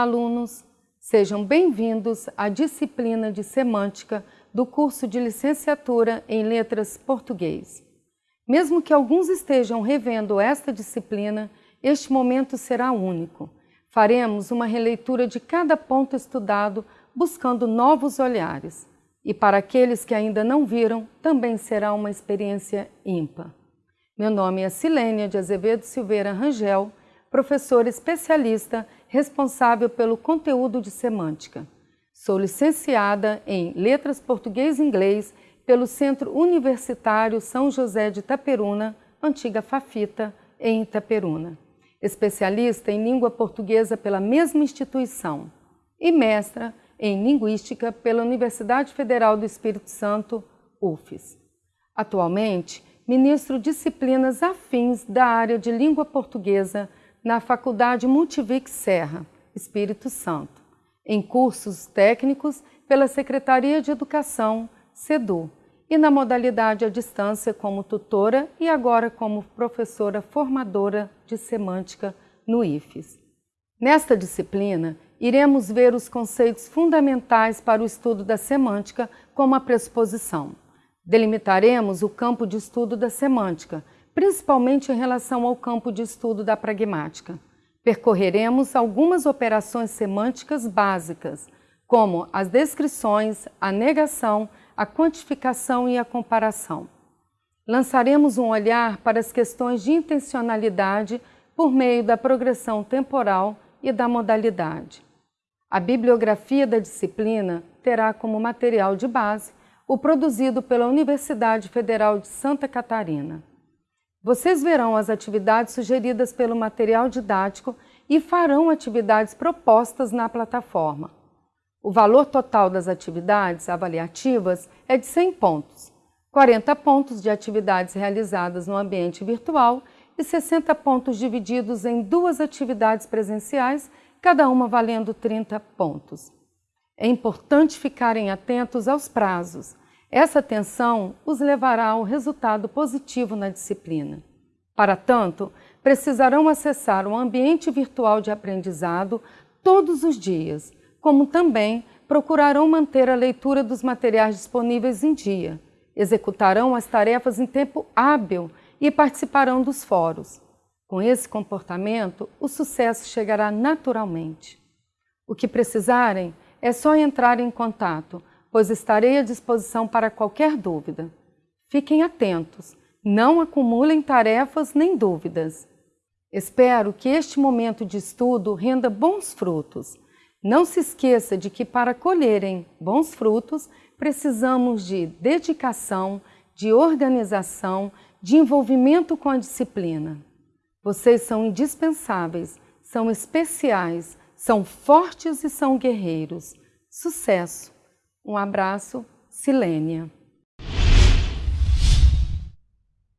Olá, alunos! Sejam bem-vindos à disciplina de Semântica do curso de Licenciatura em Letras Português. Mesmo que alguns estejam revendo esta disciplina, este momento será único. Faremos uma releitura de cada ponto estudado, buscando novos olhares. E para aqueles que ainda não viram, também será uma experiência ímpar. Meu nome é Silênia de Azevedo Silveira Rangel, professora especialista responsável pelo conteúdo de semântica. Sou licenciada em Letras Português e Inglês pelo Centro Universitário São José de Itaperuna, antiga Fafita, em Itaperuna. Especialista em língua portuguesa pela mesma instituição e mestra em Linguística pela Universidade Federal do Espírito Santo, UFES. Atualmente, ministro disciplinas afins da área de língua portuguesa na Faculdade Multivic Serra, Espírito Santo, em cursos técnicos pela Secretaria de Educação, SEDU, e na modalidade à distância como tutora e agora como professora formadora de semântica no IFES. Nesta disciplina, iremos ver os conceitos fundamentais para o estudo da semântica como a pressuposição. Delimitaremos o campo de estudo da semântica, principalmente em relação ao campo de estudo da pragmática. Percorreremos algumas operações semânticas básicas, como as descrições, a negação, a quantificação e a comparação. Lançaremos um olhar para as questões de intencionalidade por meio da progressão temporal e da modalidade. A bibliografia da disciplina terá como material de base o produzido pela Universidade Federal de Santa Catarina. Vocês verão as atividades sugeridas pelo material didático e farão atividades propostas na plataforma. O valor total das atividades avaliativas é de 100 pontos, 40 pontos de atividades realizadas no ambiente virtual e 60 pontos divididos em duas atividades presenciais, cada uma valendo 30 pontos. É importante ficarem atentos aos prazos. Essa atenção os levará ao resultado positivo na disciplina. Para tanto, precisarão acessar o ambiente virtual de aprendizado todos os dias, como também procurarão manter a leitura dos materiais disponíveis em dia, executarão as tarefas em tempo hábil e participarão dos fóruns. Com esse comportamento, o sucesso chegará naturalmente. O que precisarem é só entrar em contato, pois estarei à disposição para qualquer dúvida. Fiquem atentos, não acumulem tarefas nem dúvidas. Espero que este momento de estudo renda bons frutos não se esqueça de que para colherem bons frutos, precisamos de dedicação, de organização, de envolvimento com a disciplina. Vocês são indispensáveis, são especiais, são fortes e são guerreiros. Sucesso! Um abraço, Silênia.